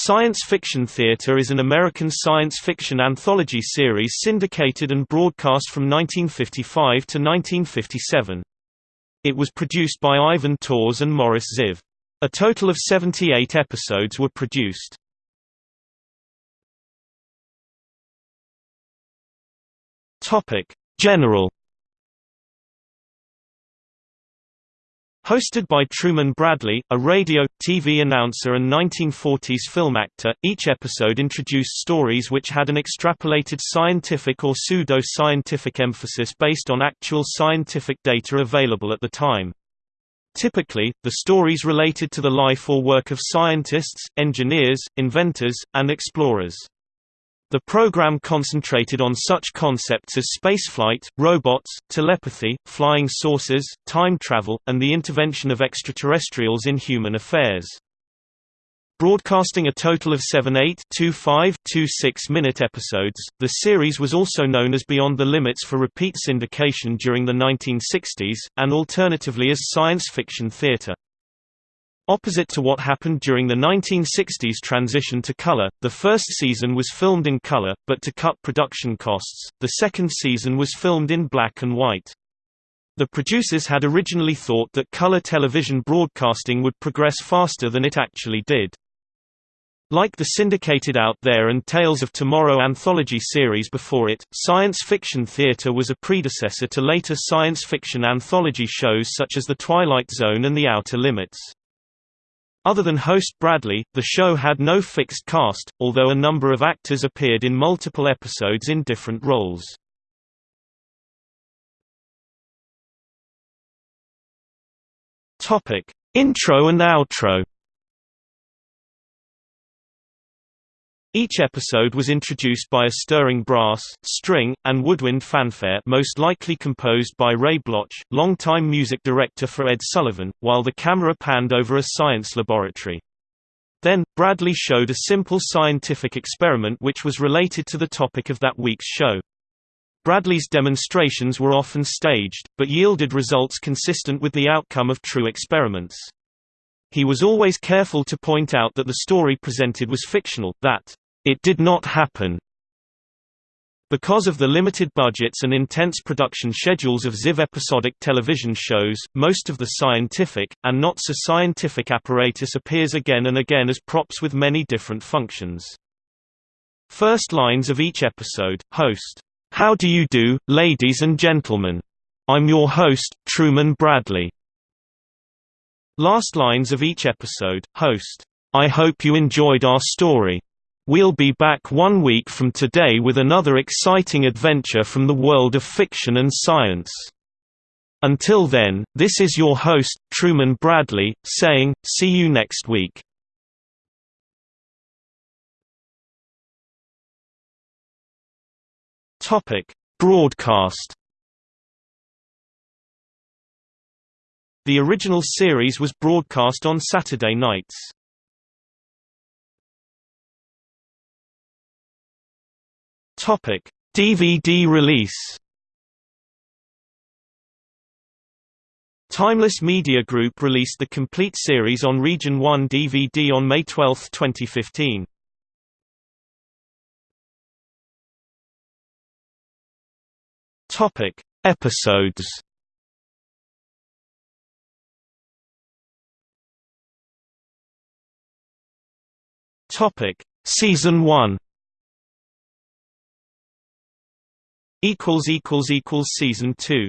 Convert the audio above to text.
Science Fiction Theater is an American science fiction anthology series syndicated and broadcast from 1955 to 1957. It was produced by Ivan Tors and Morris Ziv. A total of 78 episodes were produced. General Hosted by Truman Bradley, a radio, TV announcer and 1940s film actor, each episode introduced stories which had an extrapolated scientific or pseudo-scientific emphasis based on actual scientific data available at the time. Typically, the stories related to the life or work of scientists, engineers, inventors, and explorers. The program concentrated on such concepts as spaceflight, robots, telepathy, flying saucers, time travel, and the intervention of extraterrestrials in human affairs. Broadcasting a total of 7 8 2 5 2 6-minute episodes, the series was also known as Beyond the Limits for repeat syndication during the 1960s, and alternatively as science fiction theater. Opposite to what happened during the 1960s transition to color, the first season was filmed in color, but to cut production costs, the second season was filmed in black and white. The producers had originally thought that color television broadcasting would progress faster than it actually did. Like the syndicated Out There and Tales of Tomorrow anthology series before it, science fiction theater was a predecessor to later science fiction anthology shows such as The Twilight Zone and The Outer Limits. Other than host Bradley, the show had no fixed cast, although a number of actors appeared in multiple episodes in different roles. Intro and outro. Each episode was introduced by a stirring brass, string, and woodwind fanfare most likely composed by Ray Bloch, longtime music director for Ed Sullivan, while the camera panned over a science laboratory. Then, Bradley showed a simple scientific experiment which was related to the topic of that week's show. Bradley's demonstrations were often staged, but yielded results consistent with the outcome of true experiments. He was always careful to point out that the story presented was fictional, that it did not happen. Because of the limited budgets and intense production schedules of Ziv episodic television shows, most of the scientific, and not so scientific apparatus appears again and again as props with many different functions. First lines of each episode, host, "'How do you do, ladies and gentlemen? I'm your host, Truman Bradley. Last lines of each episode, host, I hope you enjoyed our story. We'll be back one week from today with another exciting adventure from the world of fiction and science. Until then, this is your host, Truman Bradley, saying, see you next week. Broadcast The original series was broadcast on Saturday nights. Topic: DVD release. Timeless Media Group released the complete series on Region 1 DVD on May 12, 2015. Topic: Episodes. Topic: Season 1. Equals equals equals Season 2.